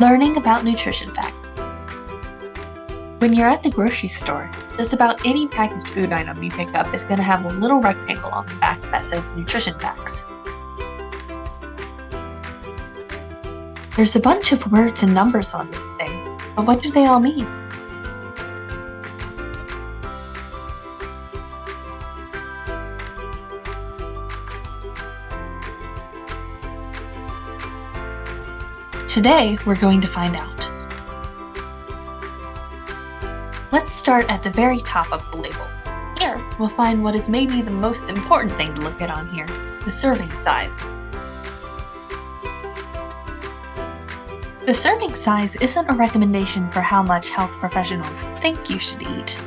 Learning about nutrition facts. When you're at the grocery store, just about any packaged food item you pick up is going to have a little rectangle on the back that says nutrition facts. There's a bunch of words and numbers on this thing, but what do they all mean? Today, we're going to find out. Let's start at the very top of the label. Here, we'll find what is maybe the most important thing to look at on here, the serving size. The serving size isn't a recommendation for how much health professionals think you should eat,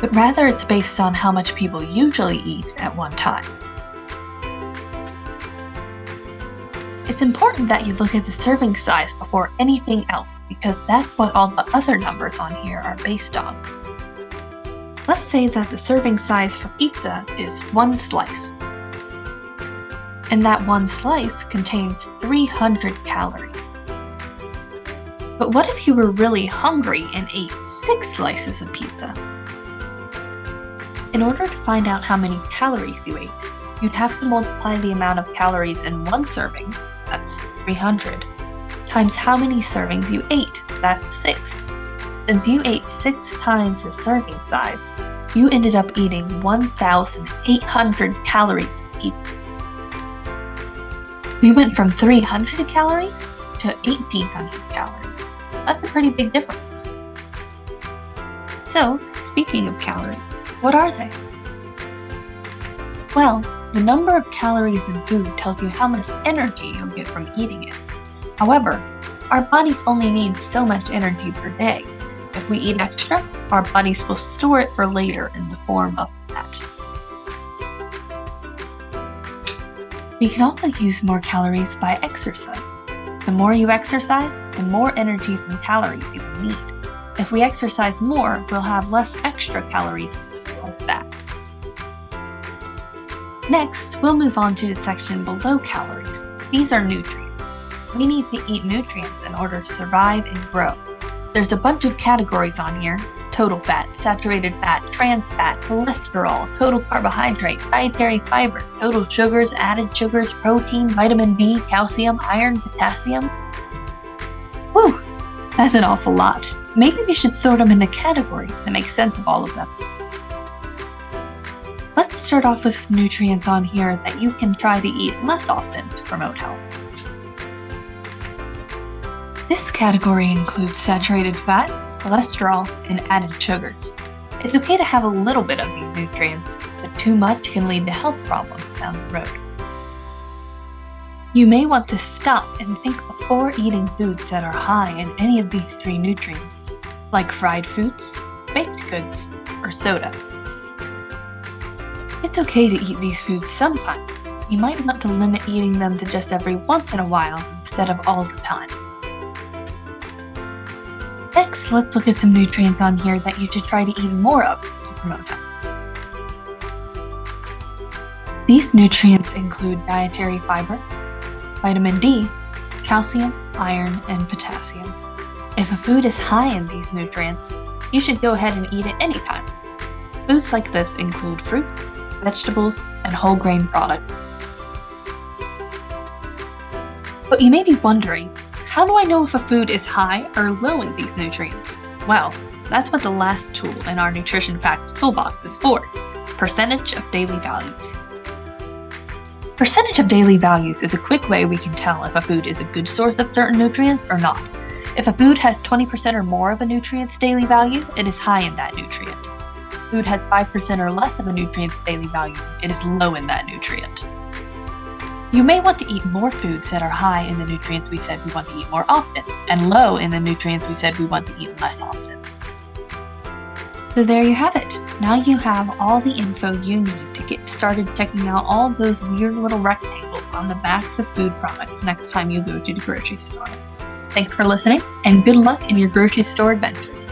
but rather it's based on how much people usually eat at one time. It's important that you look at the serving size before anything else because that's what all the other numbers on here are based on. Let's say that the serving size for pizza is one slice. And that one slice contains 300 calories. But what if you were really hungry and ate six slices of pizza? In order to find out how many calories you ate, you'd have to multiply the amount of calories in one serving that's 300, times how many servings you ate, that's 6. Since you ate 6 times the serving size, you ended up eating 1,800 calories pizza. We went from 300 calories to 1,800 calories. That's a pretty big difference. So, speaking of calories, what are they? Well, the number of calories in food tells you how much energy you'll get from eating it. However, our bodies only need so much energy per day. If we eat extra, our bodies will store it for later in the form of fat. We can also use more calories by exercise. The more you exercise, the more energy from calories you will need. If we exercise more, we'll have less extra calories to store as fat. Next, we'll move on to the section below calories. These are nutrients. We need to eat nutrients in order to survive and grow. There's a bunch of categories on here. Total fat, saturated fat, trans fat, cholesterol, total carbohydrate, dietary fiber, total sugars, added sugars, protein, vitamin D, calcium, iron, potassium. Whew, that's an awful lot. Maybe we should sort them into categories to make sense of all of them. Start off with some nutrients on here that you can try to eat less often to promote health. This category includes saturated fat, cholesterol, and added sugars. It's okay to have a little bit of these nutrients, but too much can lead to health problems down the road. You may want to stop and think before eating foods that are high in any of these three nutrients, like fried foods, baked goods, or soda. It's okay to eat these foods sometimes. You might want to limit eating them to just every once in a while instead of all the time. Next, let's look at some nutrients on here that you should try to eat more of to promote health. These nutrients include dietary fiber, vitamin D, calcium, iron, and potassium. If a food is high in these nutrients, you should go ahead and eat it anytime. Foods like this include fruits, vegetables, and whole grain products. But you may be wondering, how do I know if a food is high or low in these nutrients? Well, that's what the last tool in our Nutrition Facts toolbox is for, percentage of daily values. Percentage of daily values is a quick way we can tell if a food is a good source of certain nutrients or not. If a food has 20% or more of a nutrient's daily value, it is high in that nutrient food has 5% or less of a nutrient's daily value, it is low in that nutrient. You may want to eat more foods that are high in the nutrients we said we want to eat more often, and low in the nutrients we said we want to eat less often. So there you have it. Now you have all the info you need to get started checking out all those weird little rectangles on the backs of food products next time you go to the grocery store. Thanks for listening, and good luck in your grocery store adventures.